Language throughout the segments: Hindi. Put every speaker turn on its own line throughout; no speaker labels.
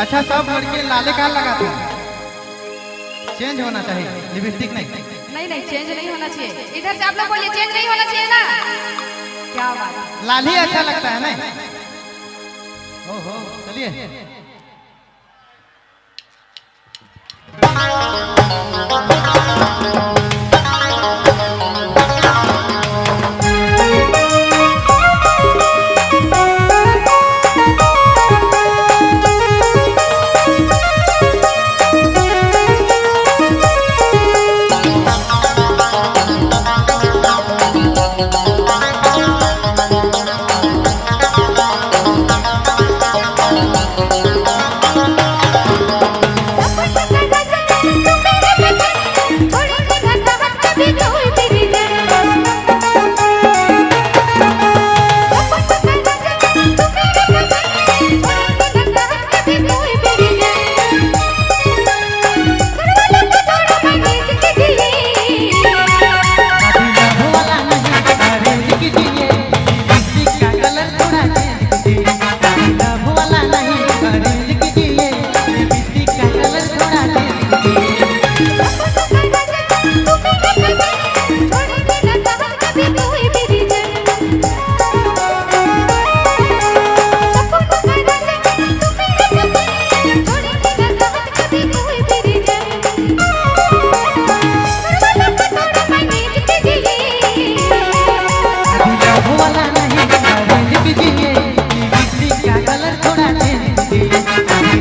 अच्छा सब लड़के लाले का लगाते हैं। चेंज होना चाहिए लिपस्टिक नहीं।
नहीं नहीं चेंज नहीं होना चाहिए। इधर से आप लोग बोलिए चेंज नहीं होना चाहिए ना? क्या बात
लाल ही अच्छा लगता है नहीं? ओहो चलिए।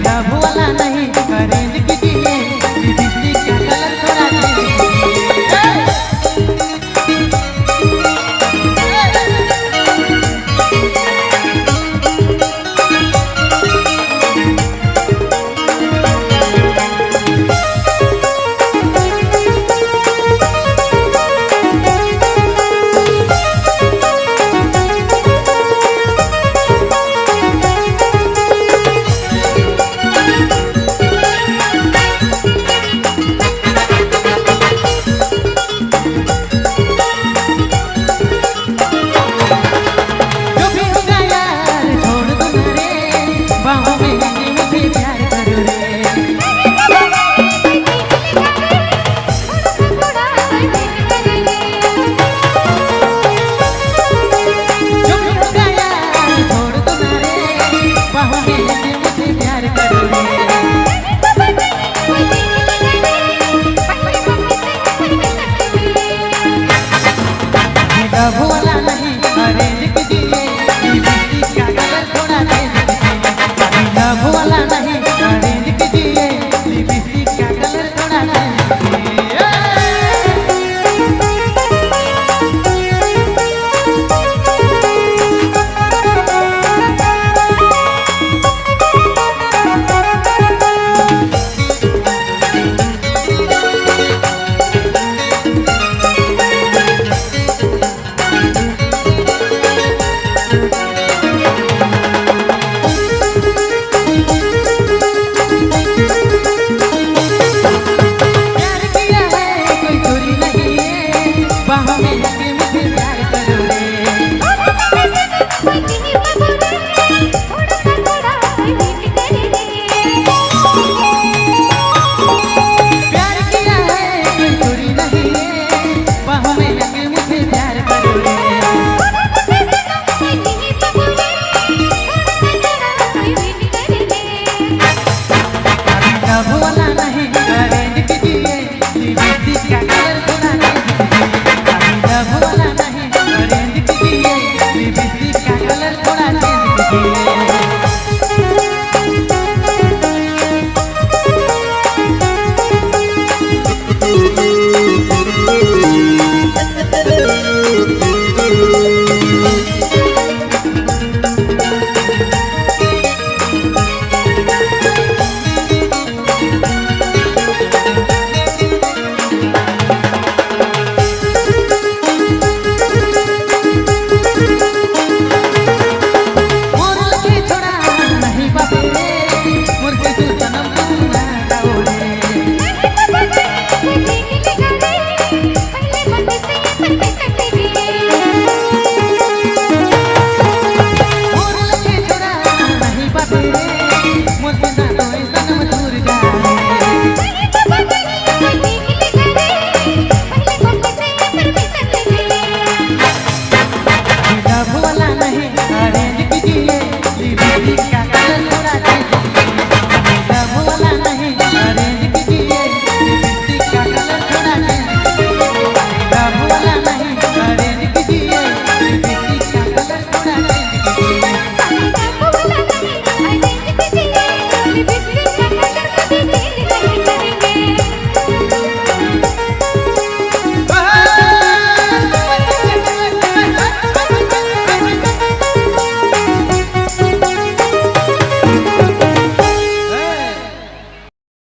না la